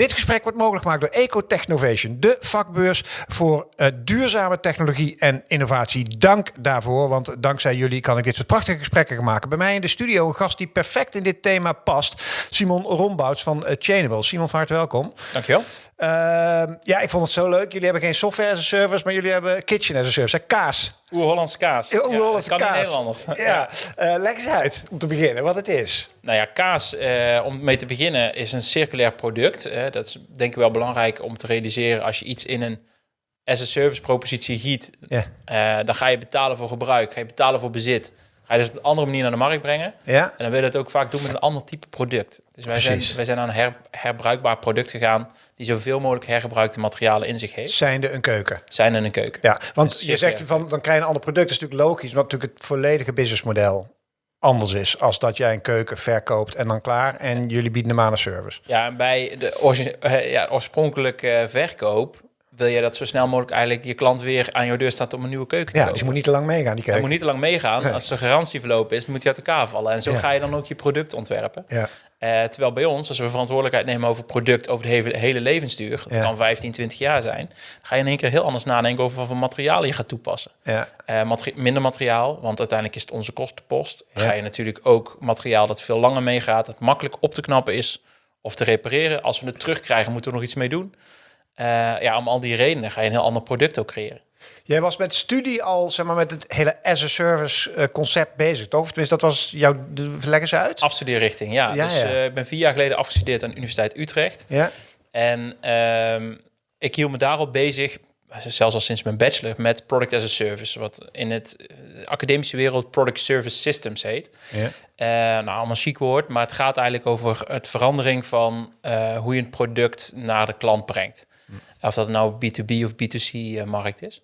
Dit gesprek wordt mogelijk gemaakt door Ecotechnovation, de vakbeurs voor uh, duurzame technologie en innovatie. Dank daarvoor, want dankzij jullie kan ik dit soort prachtige gesprekken maken. Bij mij in de studio een gast die perfect in dit thema past, Simon Rombouts van uh, Chainable. Simon, van harte welkom. Dankjewel. Uh, ja, ik vond het zo leuk. Jullie hebben geen software as a service, maar jullie hebben kitchen as a service. Kaas. Oer-Hollandse kaas. Oer-Hollandse ja, kaas. Kan Nederlanders. Ja. ja. Uh, leg eens uit om te beginnen wat het is. Nou ja, kaas, uh, om mee te beginnen, is een circulair product. Dat is denk ik wel belangrijk om te realiseren als je iets in een as a service propositie giet. Yeah. dan ga je betalen voor gebruik, ga je betalen voor bezit. Ga je dus op een andere manier naar de markt brengen. Ja. En dan wil je het ook vaak doen met een ander type product. Dus wij zijn, wij zijn aan een her, herbruikbaar product gegaan die zoveel mogelijk hergebruikte materialen in zich heeft. Zijnde een keuken. Zijnde een keuken. Ja, want je zegt van dan krijg je een ander product. Dat is natuurlijk logisch, maar natuurlijk het volledige businessmodel anders is als dat jij een keuken verkoopt en dan klaar en jullie bieden hem aan een service. Ja, en bij de uh, ja, oorspronkelijke verkoop wil je dat zo snel mogelijk eigenlijk je klant weer aan jouw deur staat om een nieuwe keuken te ja, kopen. dus je moet niet te lang meegaan die keuken. Je moet niet te lang meegaan. Nee. Als de garantie verlopen is, dan moet je uit elkaar vallen. En zo Ja. ga je dan ook je product ontwerpen. Ja. Eh, terwijl bij ons, als we verantwoordelijkheid nemen over product over de hele, hele levensduur, dat Ja. kan 15, 20 jaar zijn, ga je in één keer heel anders nadenken over wat voor materialen je gaat toepassen. Ja. Eh, materi- minder materiaal, want uiteindelijk is het onze kostenpost. Ja. Ga je natuurlijk ook materiaal dat veel langer meegaat, dat makkelijk op te knappen is of te repareren. Als we het terugkrijgen, moeten we nog iets mee doen. Eh, ja, om al die redenen ga je een heel ander product ook creëren. Jij was met studie al zeg maar met het hele as a service eh, concept bezig, toch? Of tenminste, dat was jouw leg eens uit. Afstudeerrichting, ja. Ja, dus ja. eh, ik ben vier jaar geleden afgestudeerd aan de Universiteit Utrecht. Ja. En ehm, ik hield me daarop bezig, zelfs al sinds mijn bachelor, met product as a service. Wat in het academische wereld product service systems heet. Ja. Eh, nou, allemaal chic woord, maar het gaat eigenlijk over het verandering van hoe je een product naar de klant brengt. Of dat nou B2B of B2C-markt is.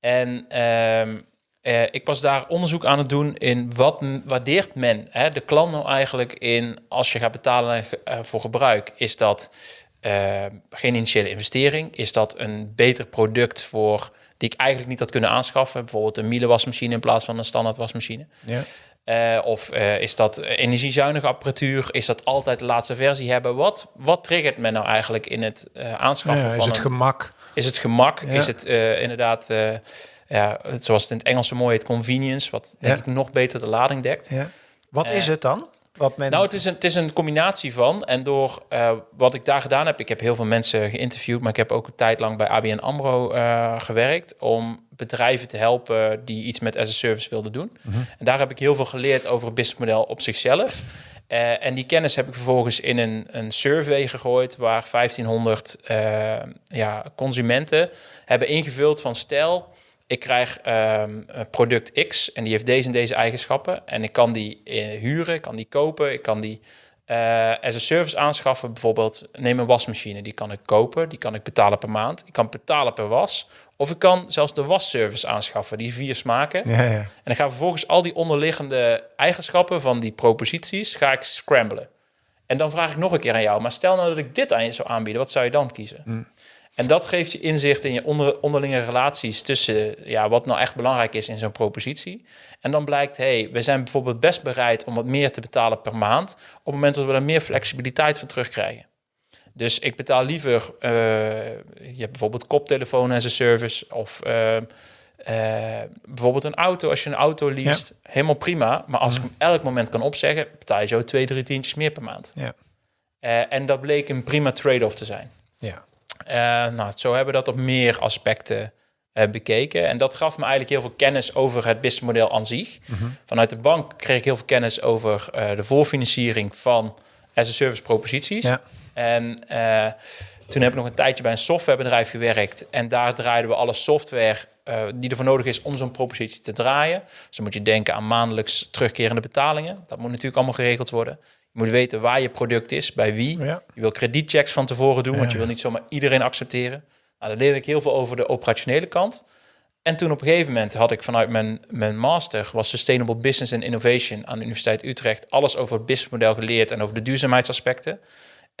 En ehm, eh, ik was daar onderzoek aan het doen in wat waardeert men hè, de klant nou eigenlijk in als je gaat betalen eh, voor gebruik. Is dat eh, geen initiële investering? Is dat een beter product voor die ik eigenlijk niet had kunnen aanschaffen? Bijvoorbeeld een Miele wasmachine in plaats van een standaard wasmachine. Ja. Eh, of eh, is dat energiezuinige apparatuur? Is dat altijd de laatste versie hebben? Wat, wat triggert men nou eigenlijk in het eh, aanschaffen Ja, van is het een- gemak? is het gemak? Ja. Is het inderdaad, ja, zoals het in het Engels zo mooi heet, convenience, wat denk Ja. ik nog beter de lading dekt. Wat is het dan? Wat men... Nou, het is, een, het is een combinatie van. En door eh, wat ik daar gedaan heb, ik heb heel veel mensen geïnterviewd, maar ik heb ook een tijd lang bij ABN AMRO eh, gewerkt om bedrijven te helpen die iets met as a service wilden doen. En daar heb ik heel veel geleerd over het businessmodel op zichzelf. Eh, en die kennis heb ik vervolgens in een, een survey gegooid waar 1500 eh, ja, consumenten hebben ingevuld van stel, ik krijg ehm, een product X en die heeft deze en deze eigenschappen. En ik kan die eh, huren, ik kan die kopen, ik kan die eh as a service aanschaffen. Bijvoorbeeld, neem een wasmachine, die kan ik kopen, die kan ik betalen per maand. Ik kan betalen per was. Of ik kan zelfs de wasservice aanschaffen, die vier smaken. Ja, ja. En dan ga ik vervolgens al die onderliggende eigenschappen van die proposities, ga ik scramblen. En dan vraag ik nog een keer aan jou, maar stel nou dat ik dit aan je zou aanbieden, wat zou je dan kiezen? En dat geeft je inzicht in je onder, onderlinge relaties tussen ja, wat nou echt belangrijk is in zo'n propositie. En dan blijkt, hey, we zijn bijvoorbeeld best bereid om wat meer te betalen per maand, op het moment dat we er meer flexibiliteit van terugkrijgen. Dus ik betaal liever, eh, je hebt bijvoorbeeld koptelefoon as a service of eh, eh, bijvoorbeeld een auto. Als je een auto leest, helemaal prima. Maar als ik hem elk moment kan opzeggen, betaal je zo twee, drie tientjes meer per maand. Ja. En dat bleek een prima trade-off te zijn. Ja. Eh, nou, zo hebben we dat op meer aspecten eh, bekeken. En dat gaf me eigenlijk heel veel kennis over het businessmodel aan zich. Vanuit de bank kreeg ik heel veel kennis over eh, de voorfinanciering van as-a-service proposities. Ja. En eh, toen heb ik nog een tijdje bij een softwarebedrijf gewerkt. En daar draaiden we alle software eh, die ervoor nodig is om zo'n propositie te draaien. Dus dan moet je denken aan maandelijks terugkerende betalingen. Dat moet natuurlijk allemaal geregeld worden. Je moet weten waar je product is, bij wie. Ja. Je wil kredietchecks van tevoren doen, want je wil niet zomaar iedereen accepteren. Nou, daar leerde ik heel veel over de operationele kant. En toen op een gegeven moment had ik vanuit mijn, mijn master, was Sustainable Business and Innovation aan de Universiteit Utrecht, alles over het businessmodel geleerd en over de duurzaamheidsaspecten.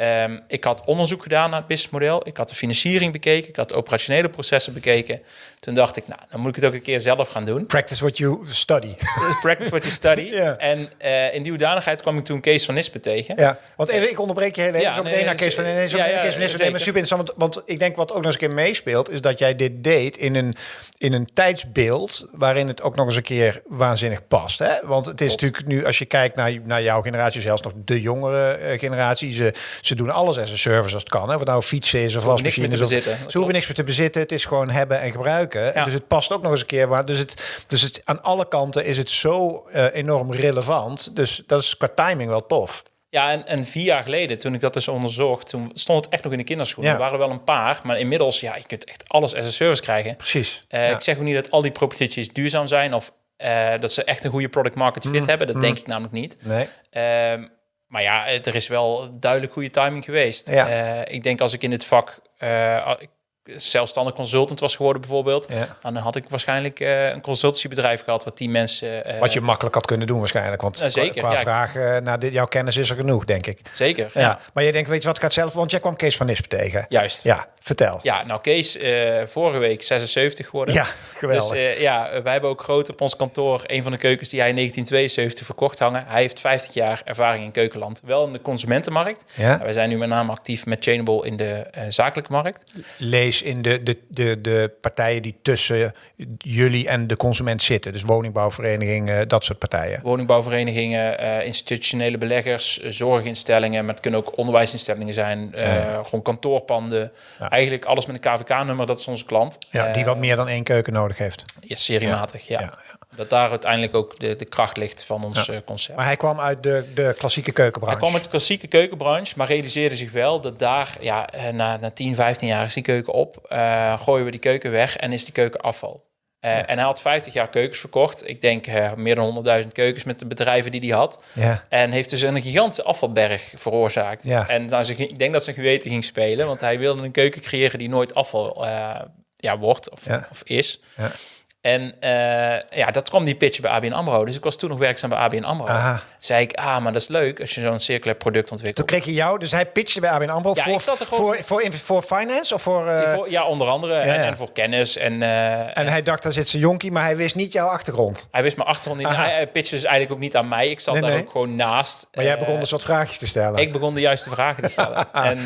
Ehm, ik had onderzoek gedaan naar het businessmodel. Ik had de financiering bekeken. Ik had de operationele processen bekeken. Toen dacht ik, nou, dan moet ik het ook een keer zelf gaan doen. Practice what you study. Practice what you study. En eh, in die hoedanigheid kwam ik toen Kees van Nispen tegen. Ja, want even, ik onderbreek je heel even. Ja, zo nee, meteen naar Kees van zo ja, ja, Kees van Nispen. Super interessant, want, want ik denk wat ook nog eens een keer meespeelt... is dat jij dit deed in een, in een tijdsbeeld... waarin het ook nog eens een keer waanzinnig past. Hè? Want het is natuurlijk nu, als je kijkt naar, naar jouw generatie... zelfs nog de jongere eh, generatie... Ze, ze doen alles als een service als het kan. Hè? Of het nou fietsen is of hoeven niks meer wasmachine te is. of- bezitten. Ze hoeven niks meer te bezitten. Het is gewoon hebben en gebruiken. Ja. Dus het past ook nog eens een keer. Waar, dus, het, dus het, aan alle kanten is het zo eh, enorm relevant. Dus dat is qua timing wel tof. Ja, en, en vier jaar geleden, toen ik dat dus onderzocht, toen stond het echt nog in de kinderschoenen. Ja. Er waren er wel een paar, maar inmiddels, ja, je kunt echt alles as a service krijgen. Precies. Eh, Ja. Ik zeg ook niet dat al die proposities duurzaam zijn of eh, dat ze echt een goede product market Mm, fit hebben. Dat denk ik namelijk niet. Nee. Ehm, maar ja, het- er is wel duidelijk goede timing geweest. Ja. Eh, ik denk als ik in dit vak eh, ik zelfstandig consultant was geworden bijvoorbeeld, Ja. dan had ik waarschijnlijk eh, een consultancybedrijf gehad wat die mensen... eh, Wat je makkelijk had kunnen doen waarschijnlijk. Want Ja, zeker, qua, qua ja. vragen naar dit, jouw kennis is er genoeg, denk ik. Zeker, Ja. ja. Maar je denkt, weet je wat, ik het zelf... Want jij kwam Kees van Nispen tegen. Juist. Ja, vertel. Ja, nou Kees, eh, vorige week 76 geworden. Ja, geweldig. Dus eh, ja, wij hebben ook groot op ons kantoor een van de keukens die hij in 1972 verkocht hangen. Hij heeft 50 jaar ervaring in keukenland. Wel in de consumentenmarkt. ja? Wij zijn nu met name actief met Chainable in de eh, zakelijke markt. Lees in de, de, de, de partijen die tussen jullie en de consument zitten. Dus woningbouwvereniging, eh, dat soort partijen. Woningbouwverenigingen, eh, institutionele beleggers, eh, zorginstellingen, maar het kunnen ook onderwijsinstellingen zijn, Ja. gewoon kantoorpanden. Ja. Eigenlijk alles met een KVK-nummer, dat is onze klant. Ja, die wat meer dan één keuken nodig heeft. Ja, seriematig, ja. Dat daar uiteindelijk ook de, de kracht ligt van ons eh, concept. Maar hij kwam uit de, de klassieke keukenbranche. Hij kwam uit de klassieke keukenbranche, maar realiseerde zich wel dat daar, ja, eh, na, na 10, 15 jaar is die keuken op, eh, gooien we die keuken weg en is die keuken afval. Eh, En hij had 50 jaar keukens verkocht. Ik denk eh, meer dan 100.000 keukens met de bedrijven die hij had. Ja, En heeft dus een gigantische afvalberg veroorzaakt. Ja. En nou, ze, ik denk dat zijn geweten ging spelen, want hij wilde een keuken creëren die nooit afval eh, ja, wordt of, Ja. of is. En eh, ja, dat kwam die pitch bij ABN AMRO. Dus ik was toen nog werkzaam bij ABN AMRO. aha. Zei ik, ah, maar dat is leuk als je zo'n circulair product Toen ontwikkelt. kreeg je jou, dus hij pitchte bij ABN AMRO Ja, voor, ik zat er gewoon- voor, voor, finance of voor... eh, Voor- ja, onder andere. ja, En, ja. en voor kennis. En, eh, en hij dacht, daar zit zijn jonkie, maar hij wist niet jouw achtergrond. hij wist mijn achtergrond niet. Hij, pitchte dus eigenlijk ook niet aan mij. Ik zat Nee, daar nee. ook gewoon naast. Maar jij begon dus wat vraagjes te stellen. Ik begon de juiste vragen te stellen. en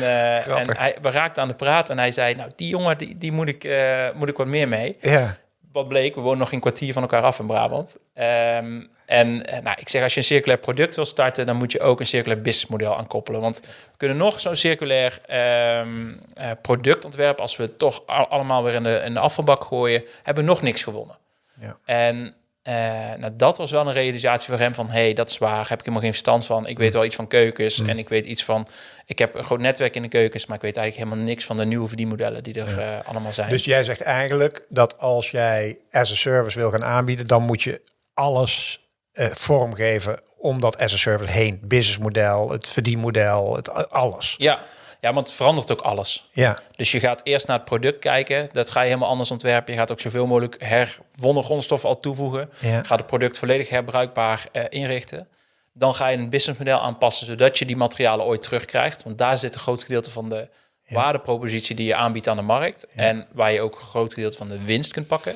en hij, we raakten aan de praat en hij zei, nou, die jongen, die, die moet, ik, moet ik wat meer mee. Ja, Wat bleek, we wonen nog een kwartier van elkaar af in Brabant. Ehm, en eh, nou, ik zeg, als je een circulair product wil starten, dan moet je ook een circulair businessmodel aankoppelen. Want we kunnen nog zo'n circulair ehm, eh, product ontwerpen, als we het toch al- allemaal weer in de, in de afvalbak gooien, hebben we nog niks gewonnen. Ja. En eh, nou, dat was wel een realisatie voor hem van, hey, dat is waar, heb ik helemaal geen verstand van. Ik weet wel iets van keukens en ik weet iets van, ik heb een groot netwerk in de keukens, maar ik weet eigenlijk helemaal niks van de nieuwe verdienmodellen die er eh, allemaal zijn. dus jij zegt eigenlijk dat als jij as a service wil gaan aanbieden, dan moet je alles eh, vormgeven om dat as a service heen. Businessmodel, het verdienmodel, het, alles. Ja, ja, want het verandert ook alles. Ja, Dus je gaat eerst naar het product kijken. Dat ga je helemaal anders ontwerpen. Je gaat ook zoveel mogelijk herwonnen grondstoffen al toevoegen. ja. Gaat het product volledig herbruikbaar eh, inrichten. Dan ga je een businessmodel aanpassen, zodat je die materialen ooit terugkrijgt. Want daar zit een groot gedeelte van de waardepropositie die je aanbiedt aan de markt. En waar je ook een groot gedeelte van de winst kunt pakken.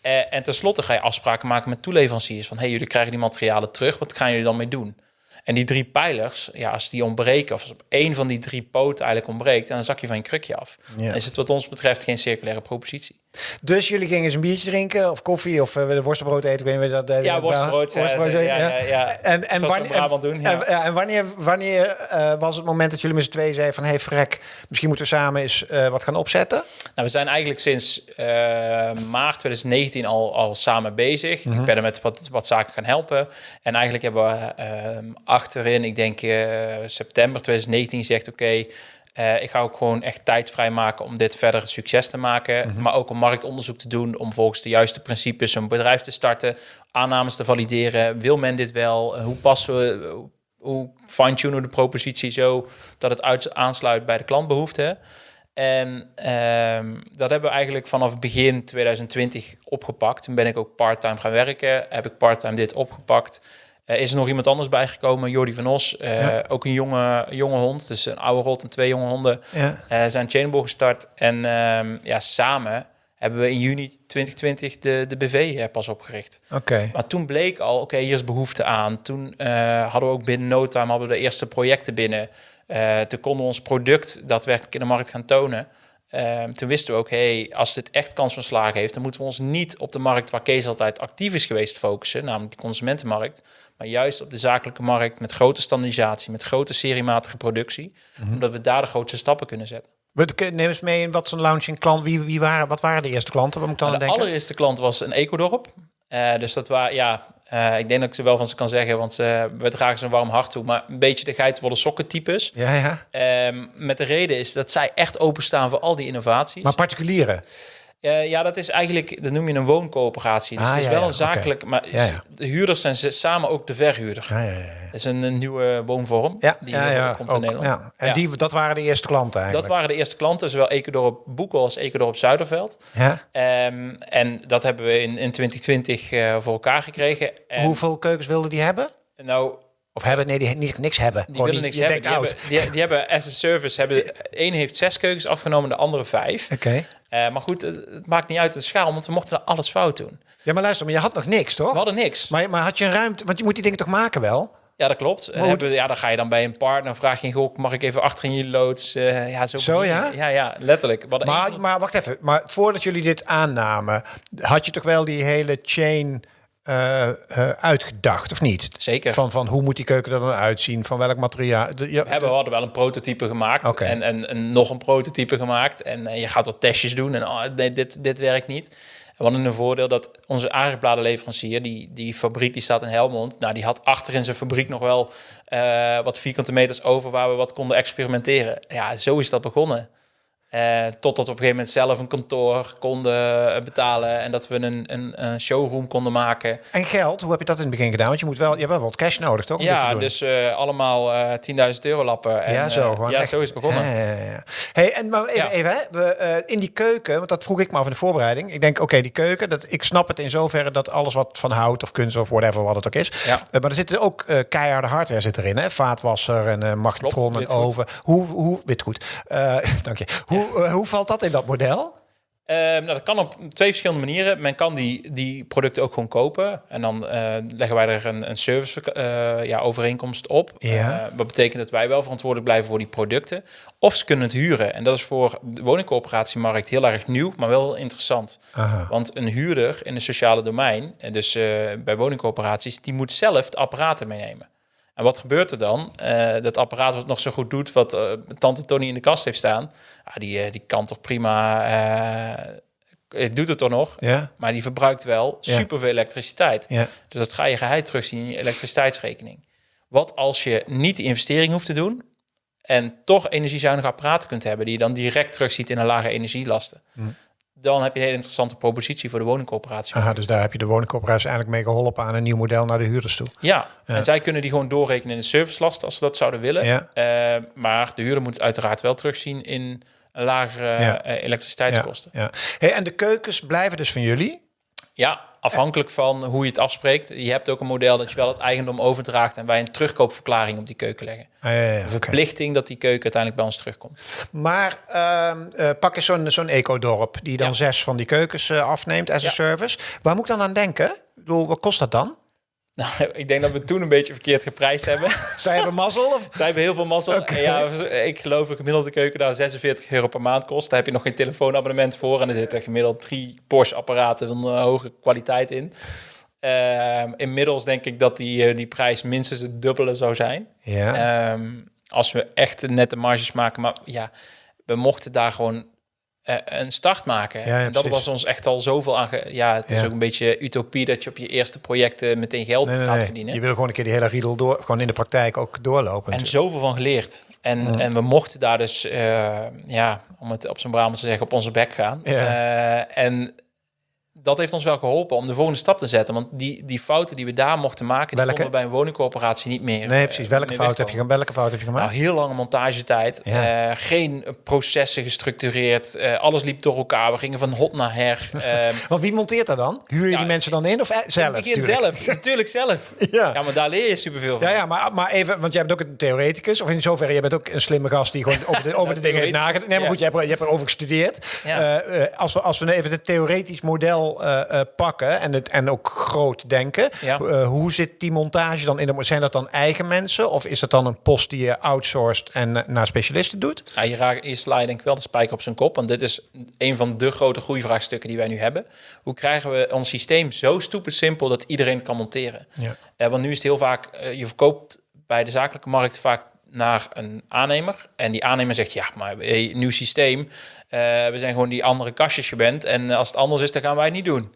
Eh, en tenslotte ga je afspraken maken met toeleveranciers. Van, hey, jullie krijgen die materialen terug. Wat gaan jullie dan mee doen? En die drie pijlers, ja, als die ontbreken... of als op één van die drie poten eigenlijk ontbreekt... dan zak je van je krukje af. Ja. Dan is het wat ons betreft geen circulaire propositie. Dus jullie gingen eens een biertje drinken of koffie of uh, de worstenbrood eten. Ik weet niet dat. Ja, worstenbrood. worstenbrood ja, ja, ja. En, en, wanneer, doen, en, en, wanneer, wanneer eh, was het moment dat jullie met z'n tweeën zeiden van... hey Frek, misschien moeten we samen eens eh, wat gaan opzetten? Nou, we zijn eigenlijk sinds eh, maart 2019 al, al samen bezig. Ik ben er met wat, wat zaken gaan helpen. En eigenlijk hebben we achterin, ik denk eh, september 2019, gezegd... oké, eh, ik ga ook gewoon echt tijd vrijmaken om dit verder een succes te maken. Maar ook om marktonderzoek te doen, om volgens de juiste principes een bedrijf te starten. Aannames te valideren. Wil men dit wel? Eh, Hoe passen we... Hoe fine-tunen we de propositie zo dat het uit, aansluit bij de klantbehoeften? En ehm, dat hebben we eigenlijk vanaf begin 2020 opgepakt. Toen ben ik ook part-time gaan werken. Heb ik part-time dit opgepakt. Eh, is er nog iemand anders bijgekomen, Jordi van Os. eh, Ja. Ook een jonge, jonge hond, dus een oude rot en twee jonge honden. Ja. eh zijn Chainable gestart. En ehm, ja, samen hebben we in juni 2020 de, de BV pas opgericht. Oké. Maar toen bleek al, oké, hier is behoefte aan. Toen hadden we ook binnen no time hadden we de eerste projecten binnen. Toen konden we ons product daadwerkelijk in de markt gaan tonen. Ehm, toen wisten we ook, hey, als dit echt kans van slagen heeft, dan moeten we ons niet op de markt waar Kees altijd actief is geweest focussen, namelijk de consumentenmarkt, maar juist op de zakelijke markt met grote standaardisatie, met grote seriematige productie, omdat we daar de grootste stappen kunnen zetten. Neem eens mee in wat zo'n launching klant. Wie, wie waren, wat waren de eerste klanten? Wat moet ik dan Nou, de denken? allereerste klant was een ecodorp. Eh dus dat was, ja, eh, ik denk dat ik ze wel van ze kan zeggen, want eh, we dragen ze een warm hart toe. Maar een beetje de geitenwolle sokken types. Ja, ja. Ehm, met de reden is dat zij echt openstaan voor al die innovaties. Maar particulieren. Eh, ja, dat is eigenlijk, dat noem je een wooncoöperatie. Dus Ah, het is ja, wel een zakelijk, maar Ja, de huurders zijn samen ook de verhuurder. Ja, ja, ja. Dat is een, een nieuwe woonvorm Ja, die komt in Nederland. ja. En. Die, dat waren de eerste klanten dat eigenlijk. waren de eerste klanten, zowel Ecodorp Boekel als Ecodorp Zuiderveld. Ja? Ehm, en dat hebben we in, in 2020 eh, voor elkaar gekregen. En, Hoeveel keukens wilden die hebben? Nou, Of hebben? Nee, die, niet, niks hebben. die willen niks hebben. Die hebben, die, die hebben as a service, hebben, de een heeft zes keukens afgenomen, de andere vijf. Oké. Eh, maar goed, het, het maakt niet uit de schaal, want we mochten er alles fout doen. Ja, maar luister, maar je had nog niks, toch? We hadden niks. Maar, maar had je een ruimte? Want je moet die dingen toch maken wel? Ja, dat klopt. En hebben, ja, dan ga je dan bij een partner, vraag je, goh, mag ik even achter in je loods? Eh, ja, zo, Zo, ja? Ja, ja, letterlijk. Maar, maar wacht even. Maar voordat jullie dit aannamen, had je toch wel die hele chain eh, eh, uitgedacht, of niet? Zeker. Van, van hoe moet die keuken er dan uitzien? Van welk materiaal? De, ja, We hebben, we hadden wel een prototype gemaakt en, en, en nog een prototype gemaakt. En eh, je gaat wat testjes doen en oh, nee, dit, dit werkt niet. We hadden een voordeel dat onze aardbladenleverancier, die, die fabriek die staat in Helmond, nou, die had achter in zijn fabriek nog wel wat vierkante meters over waar we wat konden experimenteren. Ja, zo is dat begonnen. Eh, totdat we op een gegeven moment zelf een kantoor konden eh, betalen en dat we een, een, een showroom konden maken. En geld, hoe heb je dat in het begin gedaan? Want je, moet wel, je hebt wel wat cash nodig, toch? om dit te Ja, doen? dus eh, allemaal eh 10.000 euro lappen. En, ja, zo. Gewoon ja, echt. zo is het begonnen. Ja, ja, ja. Hey, en maar even, Ja. even hè, we, in die keuken, want dat vroeg ik me af in de voorbereiding. Ik denk, oké, die keuken, dat, ik snap het in zoverre dat alles wat van hout of kunst of whatever, wat het ook is. Ja. Maar er zitten ook keiharde hardware zit erin, hè? Vaatwasser en magnetron en oven. Hoe, hoe, witgoed. Eh dank je. Hoe, eh, hoe valt dat in dat model? Ehm, nou, dat kan op twee verschillende manieren. Men kan die, die producten ook gewoon kopen. En dan eh, leggen wij er een, een service eh, ja, overeenkomst op. Ja. Wat betekent dat wij wel verantwoordelijk blijven voor die producten. Of ze kunnen het huren. En dat is voor de woningcoöperatiemarkt heel erg nieuw, maar wel interessant. Aha. Want een huurder in het sociale domein, en dus bij woningcoöperaties, die moet zelf de apparaten meenemen. En wat gebeurt er dan? Eh, dat apparaat wat nog zo goed doet, wat eh, tante Tony in de kast heeft staan, ah, die, eh, die kan toch prima, het doet het toch nog, Ja, maar die verbruikt wel Ja. superveel elektriciteit. ja. Dus dat ga je geheid terugzien in je elektriciteitsrekening. Wat als je niet die investering hoeft te doen en toch energiezuinige apparaten kunt hebben die je dan direct terugziet in een lage energielasten? Dan heb je een hele interessante propositie voor de woningcoöperatie. Aha, dus daar heb je de woningcoöperatie eigenlijk mee geholpen aan een nieuw model naar de huurders toe. Ja, en zij kunnen die gewoon doorrekenen in de servicelast als ze dat zouden willen. Ja. Eh, maar de huurder moet het uiteraard wel terugzien in lagere Ja. eh, elektriciteitskosten. Ja. Hey, en de keukens blijven dus van jullie? Ja, afhankelijk van hoe je het afspreekt. Je hebt ook een model dat je wel het eigendom overdraagt en wij een terugkoopverklaring op die keuken leggen. Ah, ja, ja, Een verplichting dat die keuken uiteindelijk bij ons terugkomt. Maar ehm, eh, pak eens zo'n zo'n ecodorp die dan Ja. zes van die keukens eh, afneemt as a Ja. service. Waar moet ik dan aan denken? Ik bedoel, wat kost dat dan? Nou, ik denk dat we toen een beetje verkeerd geprijsd hebben. Zij hebben mazzel? Of? Zij hebben heel veel mazzel. En ja, ik geloof dat gemiddelde keuken daar 46 euro per maand kost. Daar heb je nog geen telefoonabonnement voor. En er zitten gemiddeld drie Porsche-apparaten van hoge kwaliteit in. Ehm, inmiddels denk ik dat die, eh, die prijs minstens het dubbele zou zijn. Ja. Ehm, als we echt nette marges maken. Maar ja, we mochten daar gewoon een start maken. Ja, ja, en dat precies. was ons echt al zoveel aan. Ja, het is Ja. ook een beetje utopie dat je op je eerste projecten meteen geld nee, nee, gaat nee. verdienen. Je wil gewoon een keer die hele riedel door, gewoon in de praktijk ook doorlopen. En natuurlijk. zoveel van geleerd. En, en we mochten daar dus, eh, ja, om het op zijn Brabants te zeggen, op onze bek gaan. Ja. Eh, en dat heeft ons wel geholpen om de volgende stap te zetten. Want die, die fouten die we daar mochten maken, die Welke? konden we bij een woningcorporatie niet meer. Nee, eh, precies. Welke meer fout, heb je, welke fout heb je gemaakt? Nou, heel lange montagetijd. Ja. Eh, geen processen gestructureerd. Eh, alles liep door elkaar. We gingen van hot naar her. Ehm Want wie monteert dat dan? Huur je Ja, die mensen dan in of eh, zelf? ik begin tuurlijk? zelf. Natuurlijk zelf. Ja. Ja, maar daar leer je superveel van. Ja, ja maar, maar even, want jij bent ook een theoreticus. Of in zoverre, jij bent ook een slimme gast die gewoon over de, over de dingen heeft nagedacht. Nee, maar goed, je hebt, je hebt erover gestudeerd. Eh, eh, als, we, als we even het theoretisch model eh, eh, pakken en, het, en ook groot denken. Ja. eh, hoe zit die montage dan in de... Zijn dat dan eigen mensen? Of is dat dan een post die je outsourced en naar specialisten doet? Ja, je, raakt, je slaat denk ik wel de spijker op zijn kop. Want dit is een van de grote groeivraagstukken die wij nu hebben. Hoe krijgen we ons systeem zo stupid simpel dat iedereen het kan monteren? Ja. Want nu is het heel vaak, je verkoopt bij de zakelijke markt vaak naar een aannemer. En die aannemer zegt, ja, maar hey, nieuw systeem. Eh, we zijn gewoon die andere kastjes gewend. En als het anders is, dan gaan wij het niet doen.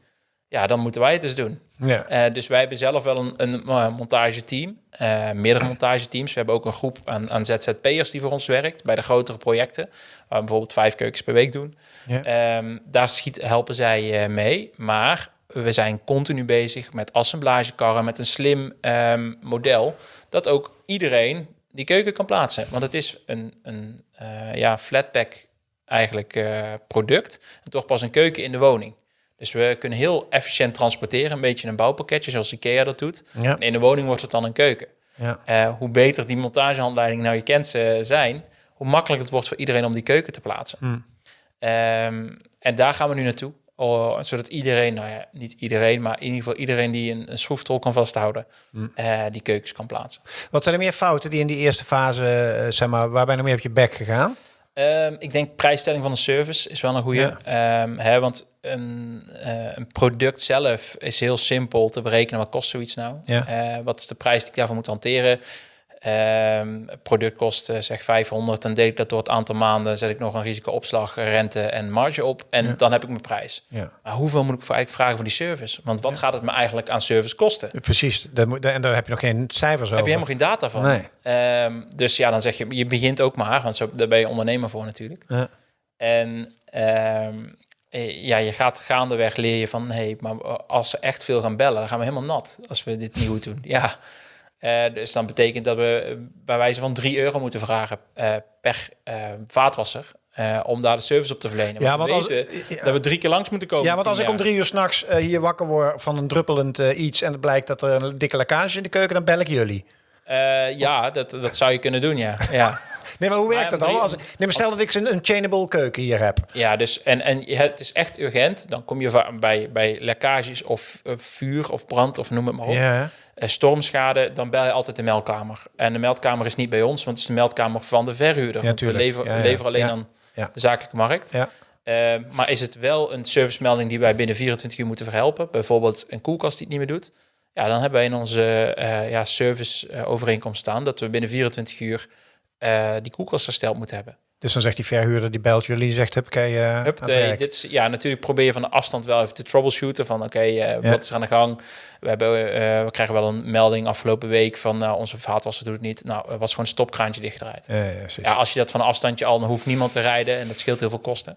Ja, dan moeten wij het dus doen. Ja. Eh, dus wij hebben zelf wel een, een eh, montageteam, eh, meerdere montageteams. We hebben ook een groep aan, aan ZZP'ers die voor ons werkt bij de grotere projecten, waar we bijvoorbeeld vijf keukens per week doen. Ja. Ehm, daar schiet, helpen zij mee, maar we zijn continu bezig met assemblagekarren, met een slim ehm, model, dat ook iedereen die keuken kan plaatsen. Want het is een, een eh, ja, flatpack eigenlijk eh, product en toch pas een keuken in de woning. Dus we kunnen heel efficiënt transporteren, een beetje een bouwpakketje zoals Ikea dat doet. Ja. En in de woning wordt het dan een keuken. Ja. Eh, hoe beter die montagehandleidingen nou je kent eh, zijn, hoe makkelijker het wordt voor iedereen om die keuken te plaatsen. Hmm. Ehm, en daar gaan we nu naartoe. Oh, zodat iedereen, nou ja, niet iedereen, maar in ieder geval iedereen die een, een schroeftol kan vasthouden, Hmm. eh, die keukens kan plaatsen. Wat zijn er meer fouten die in die eerste fase, eh, zeg maar, waar ben je nog meer op je bek gegaan? Ehm, ik denk prijsstelling van de service is wel een goede. hè, want een, eh, een product zelf is heel simpel te berekenen. Wat kost zoiets nou? Ja. Wat is de prijs die ik daarvoor moet hanteren? Ehm, het product kost zeg 500. Dan deel ik dat door het aantal maanden. Zet ik nog een risicoopslag, rente en marge op. En Ja. dan heb ik mijn prijs. Ja. Maar hoeveel moet ik eigenlijk vragen voor die service? Want wat gaat het me eigenlijk aan service kosten? Precies, dat moet, en daar heb je nog geen cijfers over. Heb je helemaal geen data van. Nee. Ehm, dus ja, dan zeg je, je begint ook maar, want zo, daar ben je ondernemer voor natuurlijk. Ja. En ehm, eh, ja, je gaat gaandeweg leer je van, nee, maar als ze echt veel gaan bellen, dan gaan we helemaal nat als we dit niet goed doen. Ja, dus dan betekent dat we eh, bij wijze van 3 euro moeten vragen eh, per eh, vaatwasser. eh, om daar de service op te verlenen. Ja, want want we als- weten ja. dat we drie keer langs moeten komen. Ja, want als ik om drie uur s'nachts uh, hier wakker word van een druppelend uh, iets... en het blijkt dat er een dikke lekkage in de keuken, dan bel ik jullie. Ja, dat, dat zou je kunnen doen, ja. ja. Nee, maar hoe werkt Maar dat dan? Als, nee, maar stel dat ik een, een chainable keuken hier heb. Ja, dus en, en het is echt urgent. Dan kom je bij, bij lekkages of eh, vuur of brand of noem het maar op. Ja. Eh, stormschade, dan bel je altijd de meldkamer. En de meldkamer is niet bij ons, want het is de meldkamer van de verhuurder. Ja, we leveren, Ja, ja. leveren alleen aan de zakelijke markt. Ja. Eh, maar is het wel een servicemelding die wij binnen 24 uur moeten verhelpen? Bijvoorbeeld een koelkast die het niet meer doet. Ja, dan hebben wij in onze eh ja, service overeenkomst staan dat we binnen 24 uur die koelkast hersteld moeten hebben. Dus dan zegt die verhuurder, die belt jullie, zegt, hup, uh, Hup, de, dit is, ja, natuurlijk probeer je van de afstand wel even te troubleshooten van oké, eh, Ja. wat is aan de gang? We, hebben, eh, we krijgen wel een melding afgelopen week van onze vaatwasser doet het niet. Nou, er was gewoon een stopkraantje dichtgedraaid. Ja. Ja, als je dat van een afstandje al, dan hoeft niemand te rijden en dat scheelt heel veel kosten.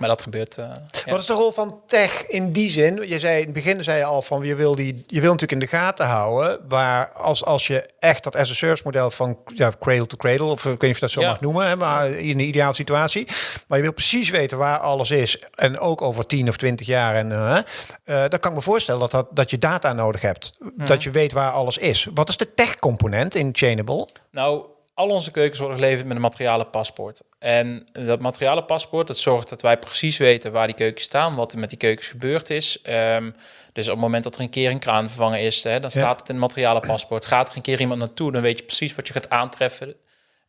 Maar dat gebeurt. eh, ja. Wat is de rol van tech in die zin? Je zei in het begin zei je al van je wil die je wil natuurlijk in de gaten houden waar als als je echt dat as a service model van ja, cradle to cradle of ik weet niet of je dat zo Ja. mag noemen, hè, maar in een ideale situatie, maar je wil precies weten waar alles is en ook over 10 of 20 jaar en eh, eh, dan kan ik me voorstellen dat, dat dat je data nodig hebt, Mhm. dat je weet waar alles is. Wat is de tech component in Chainable? Nou, al onze keukens worden geleverd met een materialenpaspoort. En dat materialenpaspoort, dat zorgt dat wij precies weten waar die keukens staan, wat er met die keukens gebeurd is. Ehm, dus op het moment dat er een keer een kraan vervangen is, hè, dan staat het in het materialenpaspoort. Gaat er een keer iemand naartoe, dan weet je precies wat je gaat aantreffen.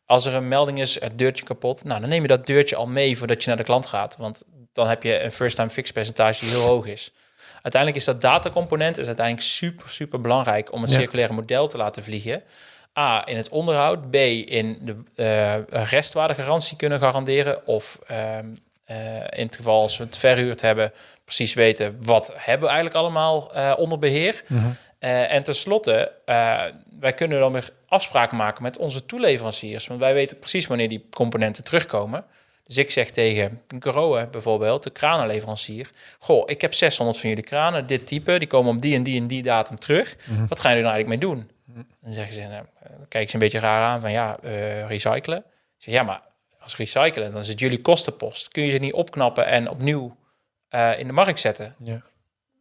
Als er een melding is, het deurtje kapot, nou, dan neem je dat deurtje al mee voordat je naar de klant gaat. Want dan heb je een first-time fix percentage die heel hoog is. Uiteindelijk is dat datacomponent is uiteindelijk super, super belangrijk om het Ja. circulaire model te laten vliegen. A, in het onderhoud. B, in de eh restwaardegarantie kunnen garanderen. Of eh, in het geval als we het verhuurd hebben, precies weten wat hebben we eigenlijk allemaal eh, onder beheer. Eh, en tenslotte, wij kunnen dan weer afspraken maken met onze toeleveranciers. Want wij weten precies wanneer die componenten terugkomen. Dus ik zeg tegen Grohe bijvoorbeeld, de kranenleverancier... Goh, ik heb 600 van jullie kranen, dit type. Die komen op die en die en die datum terug. Wat gaan jullie nou eigenlijk mee doen? Dan zeggen ze, nou, dan kijken ze een beetje raar aan van ja, eh, recyclen. Ik zeg, ja, maar als recyclen, dan is het jullie kostenpost. Kun je ze niet opknappen en opnieuw eh, in de markt zetten? Ja.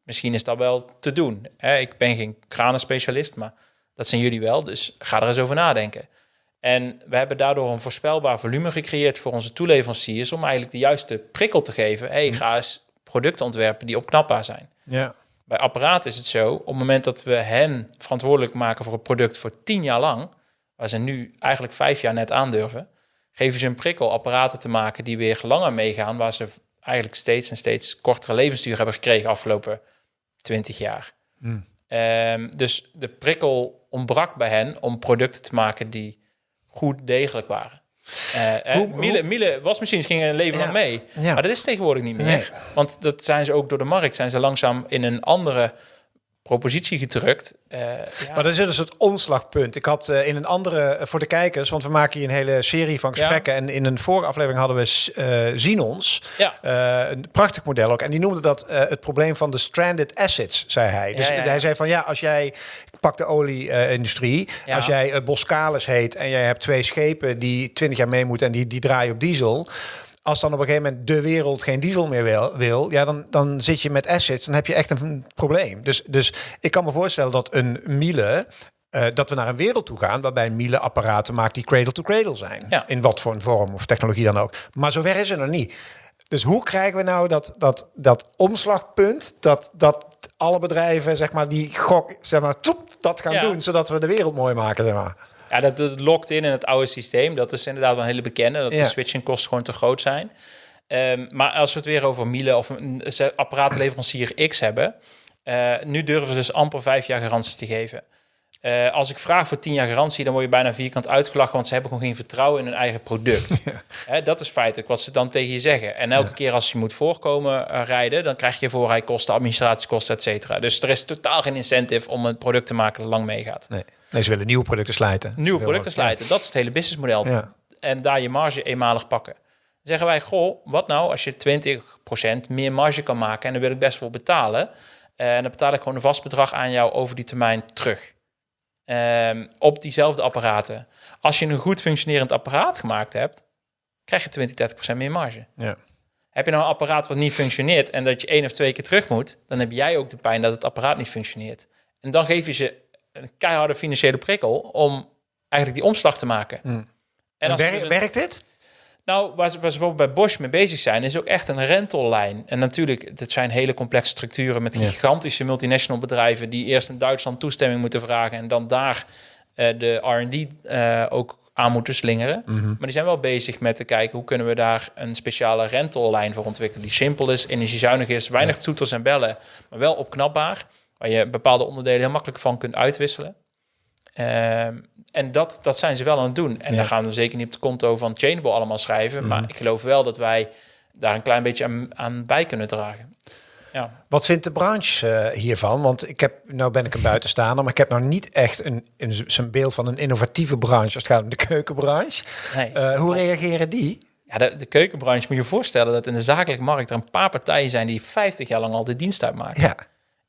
Misschien is dat wel te doen. Hè? Ik ben geen kranenspecialist, maar dat zijn jullie wel. Dus ga er eens over nadenken. En we hebben daardoor een voorspelbaar volume gecreëerd voor onze toeleveranciers... om eigenlijk de juiste prikkel te geven. hey, ga eens producten ontwerpen die opknapbaar zijn. Ja. Bij apparaten is het zo, op het moment dat we hen verantwoordelijk maken voor een product voor tien jaar lang, waar ze nu eigenlijk vijf jaar net aandurven, geven ze een prikkel apparaten te maken die weer langer meegaan, waar ze eigenlijk steeds en steeds kortere levensduur hebben gekregen afgelopen twintig jaar. Hmm. Ehm, dus de prikkel ontbrak bij hen om producten te maken die goed degelijk waren. Uh, Hoe- Miele, Miele wasmachines gingen een leven Ja. lang mee. Ja. Maar dat is tegenwoordig niet meer. Nee. Want dat zijn ze ook door de markt, zijn ze langzaam in een andere propositie gedrukt. Eh, ja. Maar dat is dus het omslagpunt. Ik had eh, in een andere, eh, voor de kijkers, want we maken hier een hele serie van gesprekken. En in een vorige aflevering hadden we eh Zinons. ja. Een prachtig model ook. En die noemde dat het probleem van de stranded assets, zei hij. Dus hij zei van ja, als jij, ik pak de olie-industrie, als jij Boskalis heet en jij hebt twee schepen die 20 jaar mee moeten en die, die draaien op diesel. Als dan op een gegeven moment de wereld geen diesel meer wil, wil ja, dan, dan zit je met assets, dan heb je echt een probleem. Dus, dus ik kan me voorstellen dat een Miele, eh, dat we naar een wereld toe gaan waarbij Miele apparaten maakt die cradle-to-cradle zijn. Ja. In wat voor een vorm of technologie dan ook. Maar zover is het nog niet. Dus hoe krijgen we nou dat, dat, dat omslagpunt, dat, dat alle bedrijven, zeg maar, die gok, zeg maar, toep, dat gaan Ja. doen, zodat we de wereld mooi maken, zeg maar. Ja, dat, dat lokt in in het oude systeem. Dat is inderdaad wel een hele bekende. Dat de switching kosten gewoon te groot zijn. Ehm, maar als we het weer over Miele of een apparatenleverancier X hebben... eh, nu durven ze dus amper vijf jaar garantie te geven. Eh, als ik vraag voor tien jaar garantie, dan word je bijna vierkant uitgelachen... want ze hebben gewoon geen vertrouwen in hun eigen product. Hè, dat is feitelijk wat ze dan tegen je zeggen. En elke keer als je moet voorkomen eh, rijden... dan krijg je voorrijkosten, administratiekosten, et cetera. Dus er is totaal geen incentive om een product te maken dat lang meegaat. Nee. nee, ze willen nieuwe producten slijten. Nieuwe producten slijten, dat is het hele businessmodel. En daar je marge eenmalig pakken. Dan zeggen wij, goh, wat nou als je 20% meer marge kan maken... en daar wil ik best voor betalen... eh, en dan betaal ik gewoon een vast bedrag aan jou over die termijn terug. Ehm, op diezelfde apparaten. Als je een goed functionerend apparaat gemaakt hebt... krijg je 20, 30% meer marge. Ja. Heb je nou een apparaat wat niet functioneert... en dat je één of twee keer terug moet... dan heb jij ook de pijn dat het apparaat niet functioneert. En dan geef je ze een keiharde financiële prikkel... om eigenlijk die omslag te maken. Hmm. En En als wer- dus een- werkt dit? Nou, waar ze, waar ze bijvoorbeeld bij Bosch mee bezig zijn, is ook echt een rentellijn. En natuurlijk, dat zijn hele complexe structuren met Ja. gigantische multinational bedrijven die eerst in Duitsland toestemming moeten vragen en dan daar eh, de R&D eh, ook aan moeten slingeren. Mhm. Maar die zijn wel bezig met te kijken hoe kunnen we daar een speciale rentellijn voor ontwikkelen die simpel is, energiezuinig is, weinig toeters en bellen, maar wel opknapbaar, waar je bepaalde onderdelen heel makkelijk van kunt uitwisselen. Ehm, en dat, dat zijn ze wel aan het doen. En Ja. daar gaan we zeker niet op het konto van Chainable allemaal schrijven. Maar ik geloof wel dat wij daar een klein beetje aan, aan bij kunnen dragen. Ja, Wat vindt de branche eh, hiervan? Want ik heb, nou ben ik een buitenstaander, maar ik heb nou niet echt een, een, zo'n beeld van een innovatieve branche als het gaat om de keukenbranche. nee. Eh, hoe reageren die? ja de, de keukenbranche moet je je voorstellen dat in de zakelijke markt er een paar partijen zijn die 50 jaar lang al de dienst uitmaken. Ja,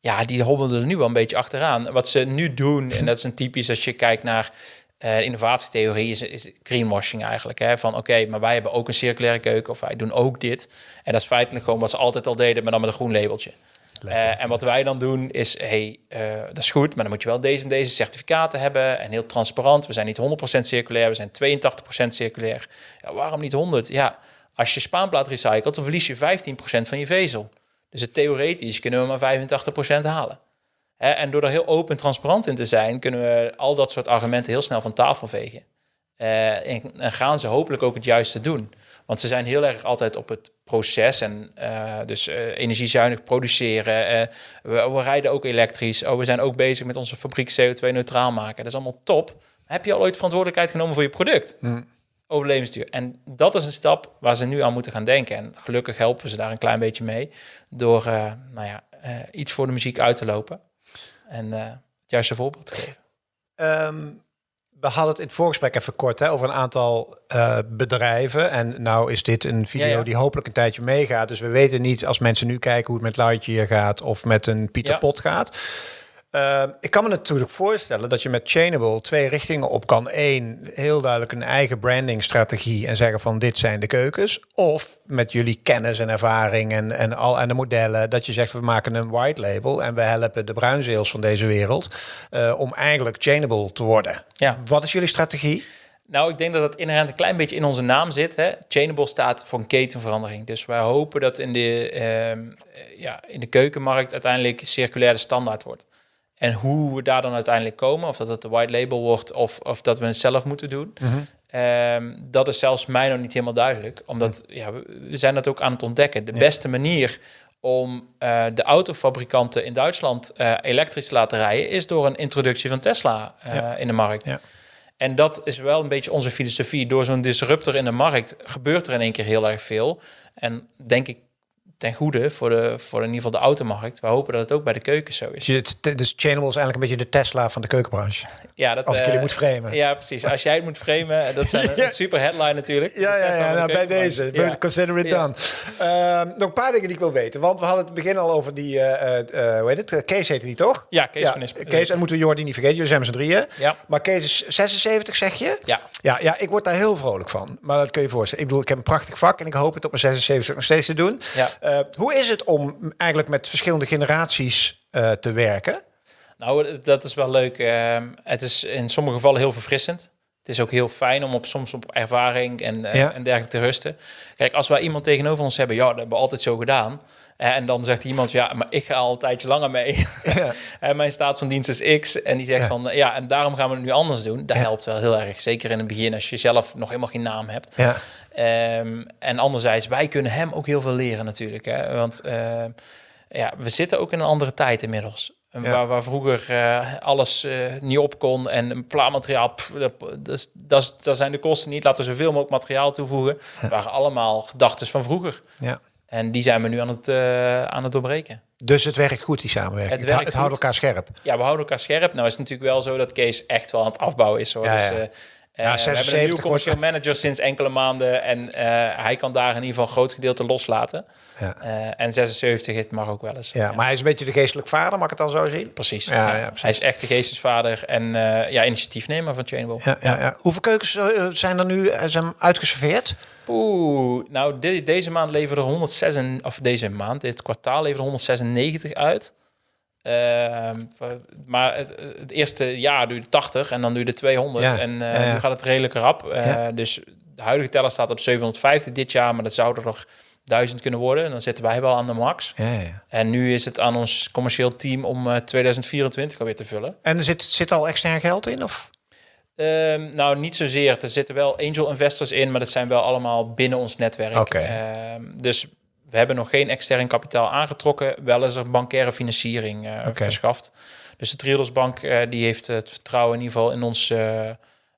Ja, die hobbelen er nu wel een beetje achteraan. Wat ze nu doen, en dat is een typisch als je kijkt naar eh, innovatietheorie, is, is greenwashing eigenlijk. Hè? Van oké, maar wij hebben ook een circulaire keuken of wij doen ook dit. En dat is feitelijk gewoon wat ze altijd al deden, maar dan met een groen labeltje. Eh, en wat wij dan doen is, hey, eh, dat is goed, maar dan moet je wel deze en deze certificaten hebben en heel transparant. We zijn niet 100% circulair, we zijn 82% circulair. Ja, waarom niet 100? Ja, als je spaanplaat recycelt, dan verlies je 15% van je vezel. Dus het theoretisch kunnen we maar 85% halen. En door er heel open en transparant in te zijn, kunnen we al dat soort argumenten heel snel van tafel vegen. Eh, en, gaan ze hopelijk ook het juiste doen. Want ze zijn heel erg altijd op het proces en eh, dus eh, energiezuinig produceren. We, we rijden ook elektrisch. Oh, we zijn ook bezig met onze fabriek CO2-neutraal maken. Dat is allemaal top. Heb je al ooit verantwoordelijkheid genomen voor je product? Over levensduur. En dat is een stap waar ze nu aan moeten gaan denken. En gelukkig helpen ze daar een klein beetje mee. Door eh, nou ja, eh, iets voor de muziek uit te lopen. En eh, het juiste voorbeeld te geven. Ehm, We hadden het in het voorgesprek even kort hè, over een aantal uh, bedrijven. En nou is dit een video Ja, ja. die hopelijk een tijdje meegaat. Dus we weten niet als mensen nu kijken hoe het met Lightyear gaat of met een Pieter. Pot gaat. Uh, ik kan me natuurlijk voorstellen dat je met Chainable twee richtingen op kan. Eén, heel duidelijk een eigen brandingstrategie en zeggen van dit zijn de keukens. Of met jullie kennis en ervaring en, en, al, en de modellen, dat je zegt we maken een white label en we helpen de bruinzeels van deze wereld uh, om eigenlijk Chainable te worden. Ja. Wat is jullie strategie? Nou, ik denk dat het inherent een klein beetje in onze naam zit. Hè? Chainable staat voor een ketenverandering. Dus wij hopen dat in de, uh, ja, in de keukenmarkt uiteindelijk circulair de standaard wordt. En hoe we daar dan uiteindelijk komen, of dat het de white label wordt of, of dat we het zelf moeten doen, Mhm. mm -hmm. um, dat is zelfs mij nog niet helemaal duidelijk. Omdat ja, we, we zijn dat ook aan het ontdekken. De ja. beste manier om uh, de autofabrikanten in Duitsland uh, elektrisch te laten rijden, is door een introductie van Tesla uh, ja. in de markt. Ja. En dat is wel een beetje onze filosofie. Door zo'n disruptor in de markt gebeurt er in één keer heel erg veel. En denk ik ten goede voor, de, voor in ieder geval de automarkt. We hopen dat het ook bij de keuken zo is. Dus, dus Chainable is eigenlijk een beetje de Tesla van de keukenbranche. Ja, dat, Als ik uh, jullie moet framen. Ja, precies. Als jij het moet framen, dat zijn ja. een super headline natuurlijk. Ja, ja, ja nou, bij deze. Ja. Consider it done. Uh, nog een paar dingen die ik wil weten. Want we hadden het begin al over die, uh, hoe heet het? Kees heette die toch? Ja, Kees van Ispen. Kees, en moeten we Jordi niet vergeten. Jullie zijn met z'n drieën. Ja. Maar Kees is 76, zeg je? Ja. ja. Ja, ik word daar heel vrolijk van. Maar dat kun je je voorstellen. Ik bedoel, ik heb een prachtig vak en ik hoop het op mijn 76 nog steeds te doen. Ja. Uh, hoe is het om eigenlijk met verschillende generaties uh, te werken? Nou, dat is wel leuk. Uh, het is in sommige gevallen heel verfrissend. Het is ook heel fijn om op, soms op ervaring en, Ja. en dergelijke te rusten. Kijk, als wij iemand tegenover ons hebben, ja, dat hebben we altijd zo gedaan. En dan zegt iemand, ja, maar ik ga al een tijdje langer mee. Ja. en mijn staat van dienst is X. En die zegt Ja. van, ja, en daarom gaan we het nu anders doen. Dat Ja. helpt wel heel erg. Zeker in het begin, als je zelf nog helemaal geen naam hebt. Ehm, en anderzijds, wij kunnen hem ook heel veel leren natuurlijk. Hè? Want ehm, ja, we zitten ook in een andere tijd inmiddels. Ja. Waar, waar vroeger eh, alles eh, niet op kon en een plaatmateriaal, pff, dat, dat, is- dat, is- dat zijn de kosten niet. Laten we zoveel mogelijk materiaal toevoegen. Waren allemaal gedachten van vroeger. Ja. En die zijn we nu aan het, eh, aan het doorbreken. Dus het werkt goed, die samenwerking. Het Het, werkt het houdt elkaar scherp. Ja, we houden elkaar scherp. Nou is het natuurlijk wel zo dat Kees echt wel aan het afbouwen is. Hoor. Ja, dus, ja. eh, Ja, eh, we hebben een 76 nieuwe commercieel manager sinds enkele maanden. En eh, hij kan daar in ieder geval een groot gedeelte loslaten. Ja. Eh, en 76, het mag ook wel eens. Ja, maar hij is een beetje de geestelijk vader, mag ik het dan zo zien? Precies. Ja, ja, precies. Hij is echt de geestesvader en ja, initiatiefnemer van Chainwell. Ja, ja, ja. Hoeveel keukens zijn er nu zijn uitgeserveerd? Oeh, nou de- deze maand leveren er 106, of deze maand, dit kwartaal leveren er 196 uit. Ehm, maar het, het eerste jaar doe je de 80 en dan doe je de 200. Ja, En eh, ja, nu gaat het redelijk rap. Eh, Ja. Dus de huidige teller staat op 750 dit jaar, maar dat zou er nog 1000 kunnen worden. En dan zitten wij wel aan de max. Ja, ja. En nu is het aan ons commercieel team om eh, 2024 alweer te vullen. En er zit, zit al extern geld in? Of? Ehm, nou, niet zozeer. Er zitten wel angel investors in, maar dat zijn wel allemaal binnen ons netwerk. Oké. Ehm, dus we hebben nog geen extern kapitaal aangetrokken. Wel is er bankaire financiering Oké. verschaft. Dus de Triodos Bank eh, die heeft het vertrouwen in ieder geval in ons eh,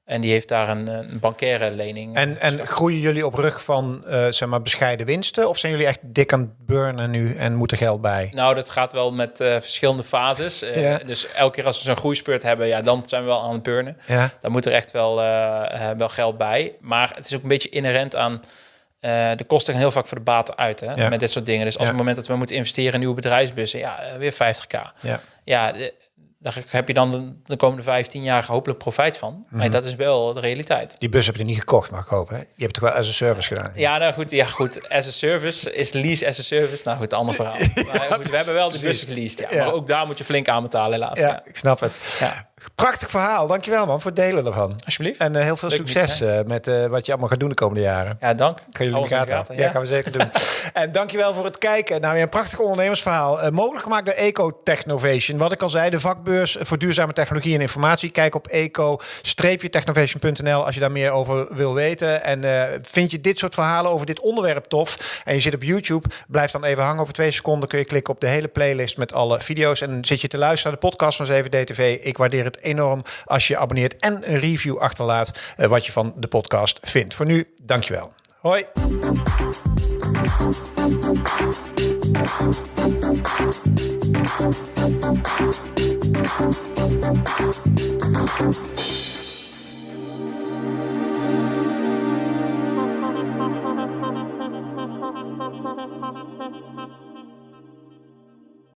en die heeft daar een, een bankaire lening. En, en groeien jullie op rug van zeg maar bescheiden winsten? Of zijn jullie echt dik aan het burnen nu en moet er geld bij? Nou, dat gaat wel met verschillende fases. Ja. Dus elke keer als we zo'n groeispurt hebben, ja, dan zijn we wel aan het burnen. Ja, Dan moet er echt wel, wel geld bij. Maar het is ook een beetje inherent aan... eh, de kosten gaan heel vaak voor de baten uit hè, Ja. met dit soort dingen. Dus als Ja. het moment dat we moeten investeren in nieuwe bedrijfsbussen... ja, eh, weer 50k. ja. Ja, daar heb je dan de, de komende 15 jaar hopelijk profijt van. Mhm. Maar dat is wel de realiteit. Die bus heb je niet gekocht, mag ik hopen. Hè? Je hebt het toch wel als een service gedaan? Ja, nou goed, ja, goed. As a service is lease as a service. Nou goed, ander verhaal. maar goed, we hebben wel de bussen geleased. Ja. Ja. Maar ook daar moet je flink aan betalen, helaas. Ja, Ja. ik snap het. Ja. Prachtig verhaal. Dankjewel man voor het delen ervan. Alsjeblieft. En eh, heel veel Leuk succes eh, met eh, wat je allemaal gaat doen de komende jaren. Ja, dank. Gaan jullie in Alles de in gaten houden? Ja, ja. gaan we zeker doen. en dankjewel voor het kijken naar weer een prachtig ondernemersverhaal. Mogelijk gemaakt door Eco Technovation. Wat ik al zei, de vakbeurs voor duurzame technologie en informatie. Kijk op eco-technovation.nl als je daar meer over wil weten. En vind je dit soort verhalen over dit onderwerp tof en je zit op YouTube, blijf dan even hangen. Over twee seconden kun je klikken op de hele playlist met alle video's. En zit je te luisteren naar de podcast van 7DTV. Ik waardeer het enorm als je abonneert en een review achterlaat eh, wat je van de podcast vindt. Voor nu, dankjewel. Hoi.